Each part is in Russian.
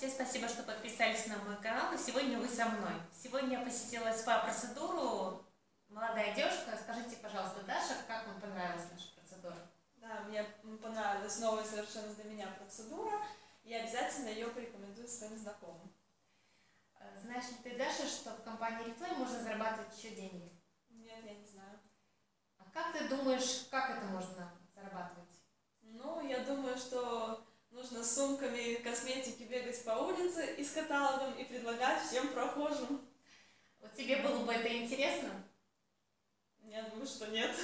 Всем спасибо, что подписались на мой канал, и сегодня вы со мной. Сегодня я посетила СПА-процедуру. Молодая девушка, скажите, пожалуйста, Даша, как вам понравилась наша процедура? Да, мне понравилась новая совершенно для меня процедура, и обязательно ее порекомендую своим знакомым. Э, знаешь ли ты, Даша, что в компании Reflame можно зарабатывать еще деньги? Нет, я не знаю. А как ты думаешь, как это можно зарабатывать? Ну, я думаю, что нужно с сумками косметики бегать по улице и с каталогом и предлагать всем прохожим. Вот тебе было бы это интересно? Я думаю, что нет.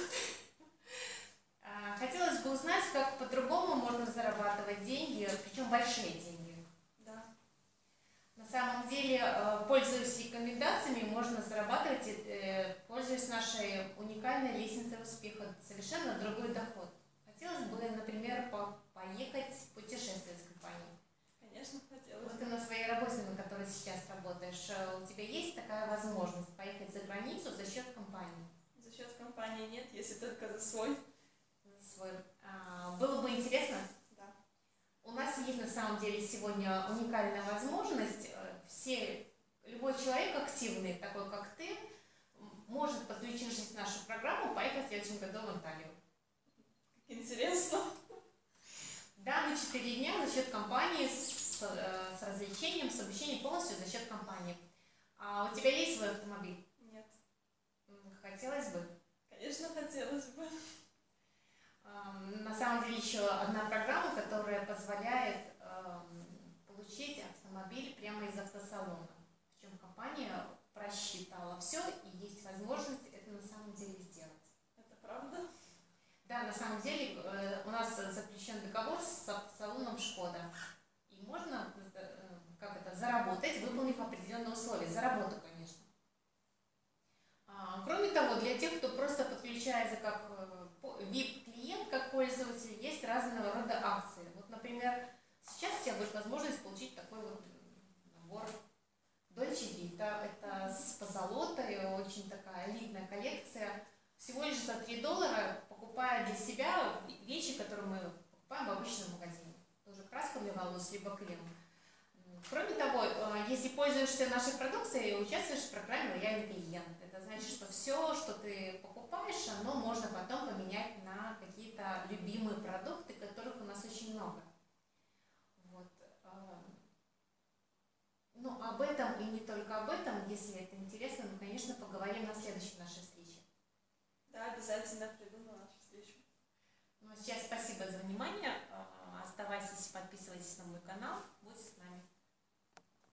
А, хотелось бы узнать, как по-другому можно зарабатывать деньги, причем большие деньги. Да. На самом деле, э, пользуясь рекомендациями, можно зарабатывать, э, пользуясь нашей уникальной лестницей успеха, совершенно другой доход. Хотелось бы, например, поехать путешествовать с компанией. Конечно, хотелось. Вот ты на своей работе, на которой сейчас работаешь, э, у тебя есть такая возможность поехать за границу за счет компании? За счет компании нет, если только за свой. За свой. А, было бы интересно? Да. У нас есть на самом деле сегодня уникальная возможность. Э, все, любой человек активный, такой как ты, может, подключившись в нашу программу, поехать в следующем году в Анталию. Интересно. Да, на 4 дня за счет компании с, э, с развлечением, с обучением полностью за счет компании. А у тебя есть свой автомобиль? Нет. Хотелось бы? Конечно, хотелось бы. На самом деле еще одна программа, которая позволяет получить автомобиль прямо из автосалона. Причем компания просчитала все и есть возможность это на самом деле сделать. Это правда? Да, на самом деле э, у нас заключен договор с салоном Шкода. И можно э, как это, заработать, выполнив определенные условия. За работу, конечно. А, кроме того, для тех, кто просто подключается как VIP-клиент, э, как пользователь, есть разного рода акции. Вот, например, сейчас у тебя будет возможность получить такой вот набор Dolce Vita. Это с позолотой, очень такая элитная коллекция. Всего лишь за 3 доллара покупая для себя вещи, которые мы покупаем в обычном магазине. Тоже краска для волос, либо крем. Кроме того, э, если пользуешься нашей продукцией, участвуешь в программе «Лояльный клиент». Это значит, что все, что ты покупаешь, оно можно потом поменять на какие-то любимые продукты, которых у нас очень много. Вот. Э, ну, об этом и не только об этом, если это интересно, мы, конечно, поговорим на следующей нашей встрече. Да, обязательно приду на нашу встречу. Ну, а сейчас спасибо за внимание. Э, оставайтесь, подписывайтесь на мой канал.